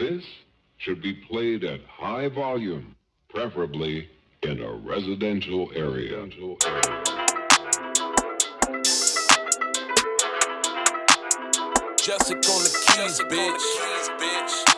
This should be played at high volume, preferably in a residential area. Jessica on the keys, bitch.